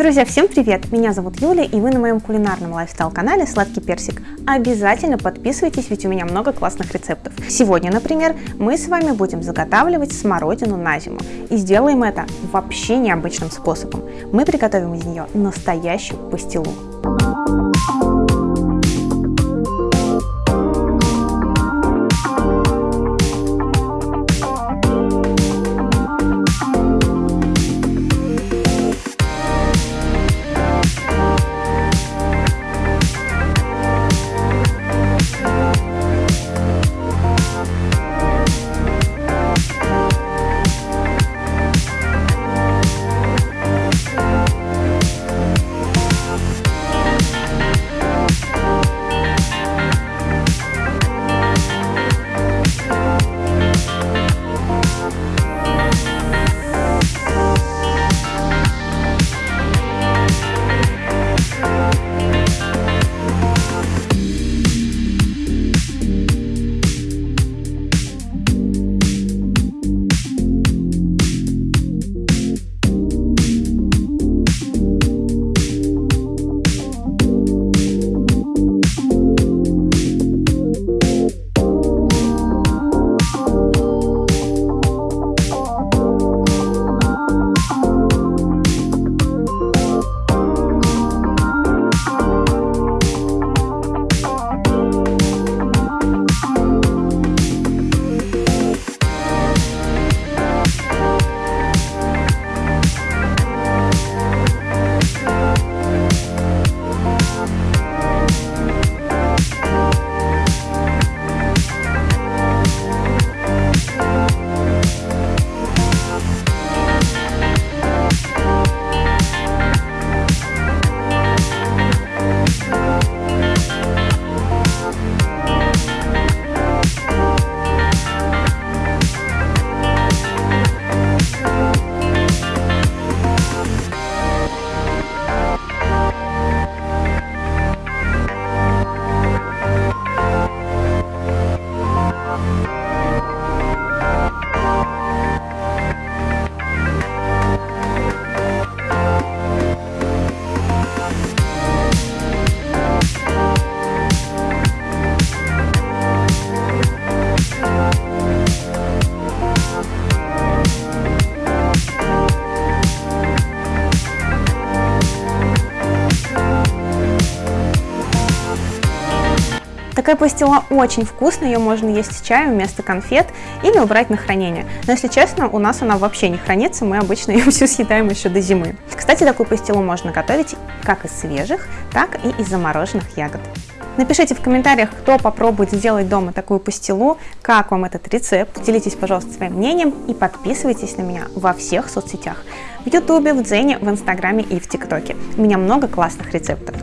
Друзья, всем привет! Меня зовут Юля, и вы на моем кулинарном лайфстайл-канале «Сладкий персик». Обязательно подписывайтесь, ведь у меня много классных рецептов. Сегодня, например, мы с вами будем заготавливать смородину на зиму. И сделаем это вообще необычным способом. Мы приготовим из нее настоящую пастилу. Такая пастила очень вкусная, ее можно есть с чаем вместо конфет или убрать на хранение. Но если честно, у нас она вообще не хранится, мы обычно ее всю съедаем еще до зимы. Кстати, такую пастилу можно готовить как из свежих, так и из замороженных ягод. Напишите в комментариях, кто попробует сделать дома такую пастилу, как вам этот рецепт. Делитесь, пожалуйста, своим мнением и подписывайтесь на меня во всех соцсетях. В ютубе, в дзене, в инстаграме и в тиктоке. У меня много классных рецептов.